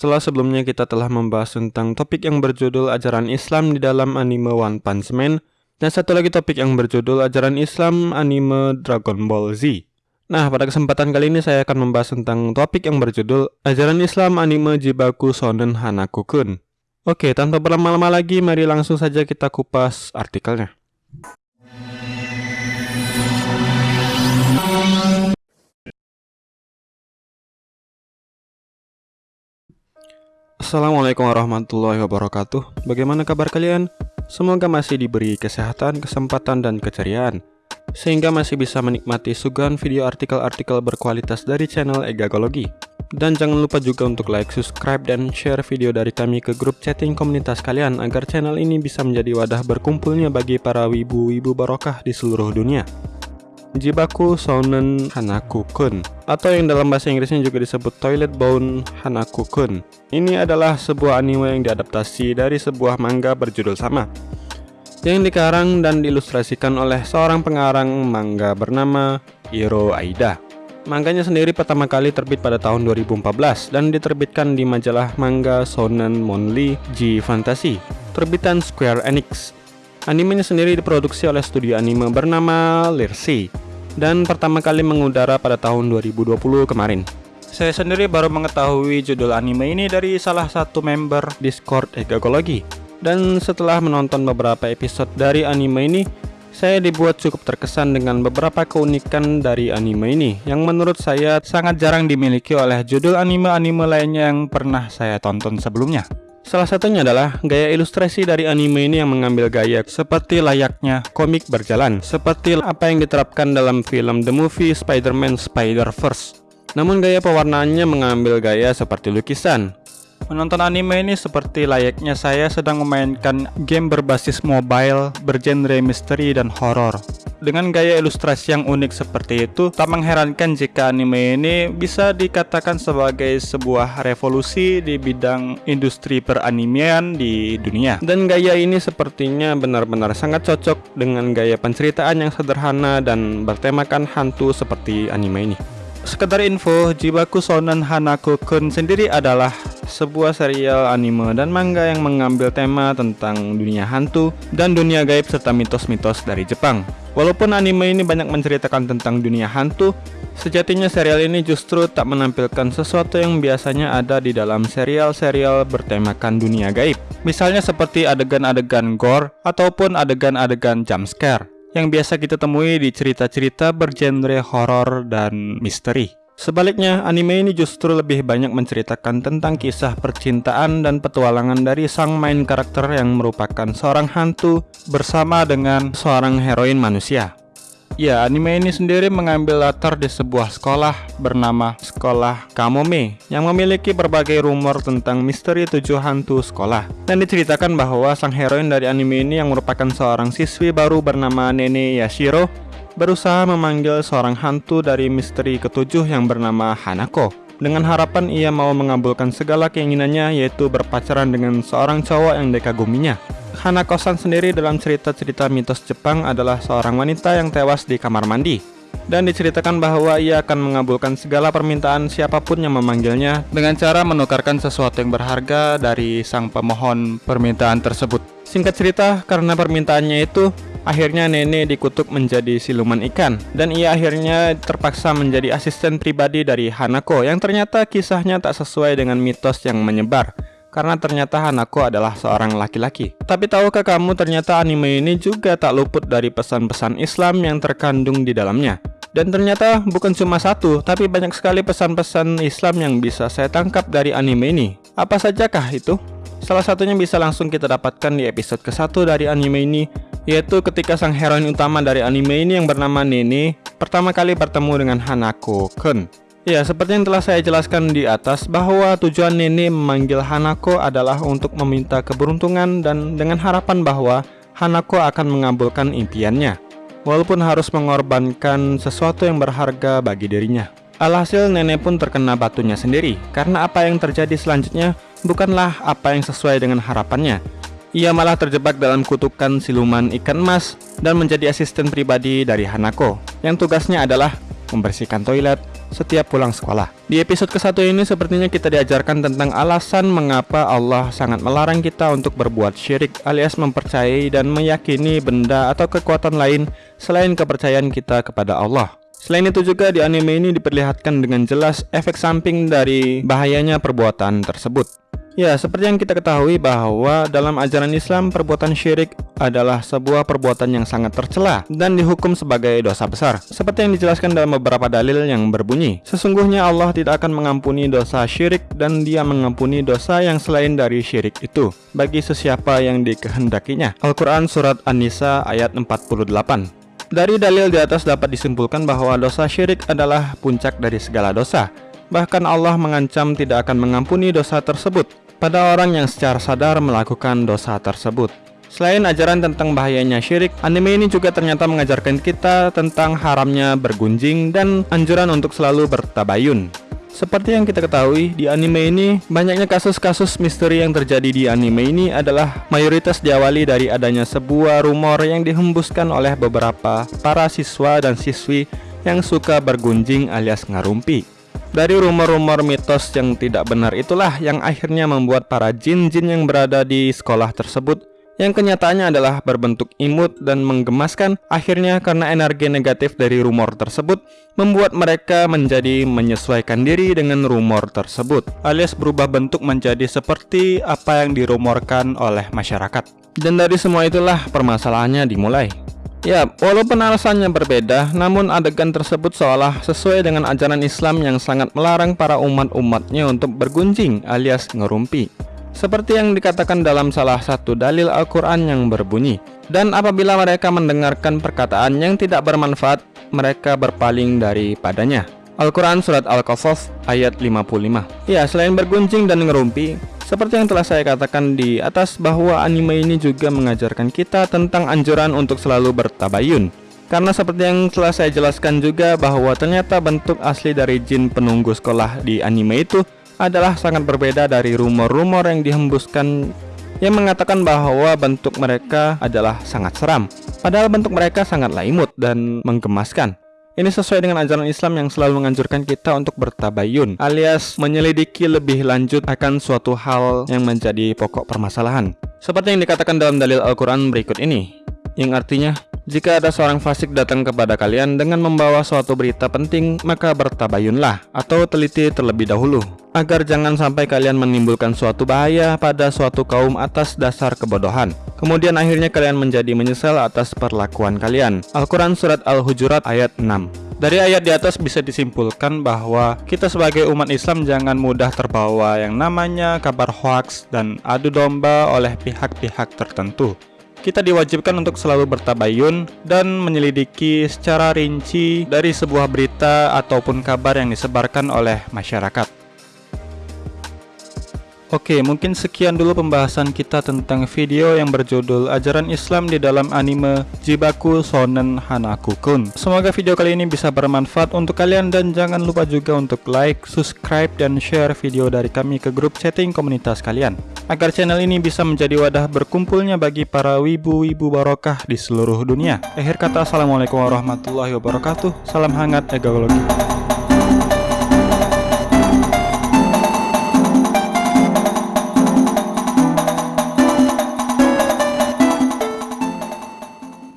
Setelah sebelumnya kita telah membahas tentang topik yang berjudul ajaran Islam di dalam anime One Punch Man dan satu lagi topik yang berjudul ajaran Islam anime Dragon Ball Z. Nah, pada kesempatan kali ini saya akan membahas tentang topik yang berjudul ajaran Islam anime Jibaku Shonen Hanaku-kun. Oke, tanpa berlama-lama lagi, mari langsung saja kita kupas artikelnya. Assalamualaikum warahmatullahi wabarakatuh. Bagaimana kabar kalian? Semoga masih diberi kesehatan, kesempatan, dan keceriaan Sehingga masih bisa menikmati suguhan video artikel-artikel berkualitas dari channel Egagologi. Dan jangan lupa juga untuk like, subscribe, dan share video dari kami ke grup chatting komunitas kalian Agar channel ini bisa menjadi wadah berkumpulnya bagi para wibu-wibu barokah di seluruh dunia Jibaku Shonen Hanaku-kun atau yang dalam bahasa Inggrisnya juga disebut Toilet Bound Hanaku-kun. Ini adalah sebuah anime yang diadaptasi dari sebuah manga berjudul sama yang dikarang dan diilustrasikan oleh seorang pengarang manga bernama Hiro Aida. Manganya sendiri pertama kali terbit pada tahun 2014 dan diterbitkan di majalah manga Shonen Monthly G Fantasy, terbitan Square Enix Animenya sendiri diproduksi oleh studio anime bernama Lirsi dan pertama kali mengudara pada tahun 2020 kemarin. Saya sendiri baru mengetahui judul anime ini dari salah satu member Discord Egagologi. Dan setelah menonton beberapa episode dari anime ini, saya dibuat cukup terkesan dengan beberapa keunikan dari anime ini yang menurut saya sangat jarang dimiliki oleh judul anime-anime lainnya yang pernah saya tonton sebelumnya. Salah satunya adalah gaya ilustrasi dari anime ini yang mengambil gaya seperti layaknya komik berjalan, seperti apa yang diterapkan dalam film The Movie Spider-Man Spider-Verse. Namun gaya pewarnaannya mengambil gaya seperti lukisan, Menonton anime ini seperti layaknya saya sedang memainkan game berbasis mobile bergenre misteri dan horor. Dengan gaya ilustrasi yang unik seperti itu, tak mengherankan jika anime ini bisa dikatakan sebagai sebuah revolusi di bidang industri peranimian di dunia. Dan gaya ini sepertinya benar-benar sangat cocok dengan gaya penceritaan yang sederhana dan bertemakan hantu seperti anime ini. Sekedar info, Jibaku Shonen Hanaku-kun sendiri adalah sebuah serial anime dan manga yang mengambil tema tentang dunia hantu dan dunia gaib serta mitos-mitos dari Jepang. Walaupun anime ini banyak menceritakan tentang dunia hantu, sejatinya serial ini justru tak menampilkan sesuatu yang biasanya ada di dalam serial-serial bertemakan dunia gaib. Misalnya seperti adegan-adegan gore ataupun adegan-adegan jumpscare yang biasa kita temui di cerita-cerita bergenre horor dan misteri. Sebaliknya, anime ini justru lebih banyak menceritakan tentang kisah percintaan dan petualangan dari sang main karakter yang merupakan seorang hantu bersama dengan seorang heroin manusia. Ya, anime ini sendiri mengambil latar di sebuah sekolah bernama Sekolah Kamome yang memiliki berbagai rumor tentang misteri tujuh hantu sekolah. Dan diceritakan bahwa sang heroin dari anime ini yang merupakan seorang siswi baru bernama Nene Yashiro berusaha memanggil seorang hantu dari misteri ketujuh yang bernama Hanako dengan harapan ia mau mengabulkan segala keinginannya yaitu berpacaran dengan seorang cowok yang dikaguminya. Hanako-san sendiri dalam cerita-cerita mitos Jepang adalah seorang wanita yang tewas di kamar mandi dan diceritakan bahwa ia akan mengabulkan segala permintaan siapa pun yang memanggilnya dengan cara menukarkan sesuatu yang berharga dari sang pemohon permintaan tersebut. Singkat cerita, karena permintaannya itu, akhirnya Nene dikutuk menjadi siluman ikan dan ia akhirnya terpaksa menjadi asisten pribadi dari Hanako yang ternyata kisahnya tak sesuai dengan mitos yang menyebar karena ternyata Hanako adalah seorang laki-laki. Tapi tahukah kamu ternyata anime ini juga tak luput dari pesan-pesan Islam yang terkandung di dalamnya. Dan ternyata bukan cuma satu, tapi banyak sekali pesan-pesan Islam yang bisa saya tangkap dari anime ini. Apa sajakah itu? Salah satunya bisa langsung kita dapatkan di episode ke-1 dari anime ini, yaitu ketika sang heroin utama dari anime ini yang bernama Nene pertama kali bertemu dengan Hanako-kun. Ya, seperti yang telah saya jelaskan di atas bahwa tujuan Nene memanggil Hanako adalah untuk meminta keberuntungan dan dengan harapan bahwa Hanako akan mengabulkan impiannya, walaupun harus mengorbankan sesuatu yang berharga bagi dirinya. Alhasil nenek pun terkena batunya sendiri, karena apa yang terjadi selanjutnya bukanlah apa yang sesuai dengan harapannya. Ia malah terjebak dalam kutukan siluman ikan emas dan menjadi asisten pribadi dari Hanako, yang tugasnya adalah membersihkan toilet, setiap pulang sekolah. Di episode ke-1 ini sepertinya kita diajarkan tentang alasan mengapa Allah sangat melarang kita untuk berbuat syirik alias mempercayai dan meyakini benda atau kekuatan lain selain kepercayaan kita kepada Allah. Selain itu juga di anime ini diperlihatkan dengan jelas efek samping dari bahayanya perbuatan tersebut. Ya, seperti yang kita ketahui bahwa dalam ajaran Islam perbuatan syirik adalah sebuah perbuatan yang sangat tercela dan dihukum sebagai dosa besar. Seperti yang dijelaskan dalam beberapa dalil yang berbunyi, sesungguhnya Allah tidak akan mengampuni dosa syirik dan dia mengampuni dosa yang selain dari syirik itu bagi sesiapa yang dikehendakinya. Al-Quran Surat An-Nisa ayat 48 Dari dalil di atas dapat disimpulkan bahwa dosa syirik adalah puncak dari segala dosa Bahkan Allah mengancam tidak akan mengampuni dosa tersebut pada orang yang secara sadar melakukan dosa tersebut. Selain ajaran tentang bahayanya syirik, anime ini juga ternyata mengajarkan kita tentang haramnya bergunjing dan anjuran untuk selalu bertabayun. Seperti yang kita ketahui, di anime ini banyaknya kasus-kasus misteri yang terjadi di anime ini adalah mayoritas diawali dari adanya sebuah rumor yang dihembuskan oleh beberapa para siswa dan siswi yang suka bergunjing alias ngarumpi. Dari rumor-rumor mitos yang tidak benar itulah yang akhirnya membuat para jin-jin yang berada di sekolah tersebut yang kenyataannya adalah berbentuk imut dan menggemaskan akhirnya karena energi negatif dari rumor tersebut membuat mereka menjadi menyesuaikan diri dengan rumor tersebut alias berubah bentuk menjadi seperti apa yang dirumorkan oleh masyarakat. Dan dari semua itulah permasalahannya dimulai Ya, walaupun alasannya berbeda, namun adegan tersebut seolah sesuai dengan ajaran Islam yang sangat melarang para umat-umatnya untuk bergunjing alias ngerumpi. Seperti yang dikatakan dalam salah satu dalil Al-Quran yang berbunyi, dan apabila mereka mendengarkan perkataan yang tidak bermanfaat, mereka berpaling daripadanya. Al-Quran Surat Al-Qasas ayat 55 Ya, selain bergunjing dan ngerumpi, seperti yang telah saya katakan di atas bahwa anime ini juga mengajarkan kita tentang anjuran untuk selalu bertabayun. Karena seperti yang telah saya jelaskan juga bahwa ternyata bentuk asli dari jin penunggu sekolah di anime itu adalah sangat berbeda dari rumor-rumor yang dihembuskan yang mengatakan bahwa bentuk mereka adalah sangat seram. Padahal bentuk mereka sangatlah imut dan menggemaskan. Ini sesuai dengan ajaran Islam yang selalu menganjurkan kita untuk bertabayun alias menyelidiki lebih lanjut akan suatu hal yang menjadi pokok permasalahan. Seperti yang dikatakan dalam dalil Al-Quran berikut ini, yang artinya, jika ada seorang fasik datang kepada kalian dengan membawa suatu berita penting, maka bertabayunlah atau teliti terlebih dahulu, agar jangan sampai kalian menimbulkan suatu bahaya pada suatu kaum atas dasar kebodohan. Kemudian akhirnya kalian menjadi menyesal atas perlakuan kalian. Al-Quran Surat Al-Hujurat ayat 6 dari ayat di atas bisa disimpulkan bahwa kita sebagai umat Islam jangan mudah terbawa yang namanya kabar hoax dan adu domba oleh pihak-pihak tertentu. Kita diwajibkan untuk selalu bertabayun dan menyelidiki secara rinci dari sebuah berita ataupun kabar yang disebarkan oleh masyarakat. Oke, mungkin sekian dulu pembahasan kita tentang video yang berjudul Ajaran Islam di dalam anime Jibaku Sonen Hanaku-kun. Semoga video kali ini bisa bermanfaat untuk kalian dan jangan lupa juga untuk like, subscribe, dan share video dari kami ke grup chatting komunitas kalian. Agar channel ini bisa menjadi wadah berkumpulnya bagi para wibu-wibu barokah di seluruh dunia. Akhir kata, Assalamualaikum warahmatullahi wabarakatuh. Salam hangat egologi.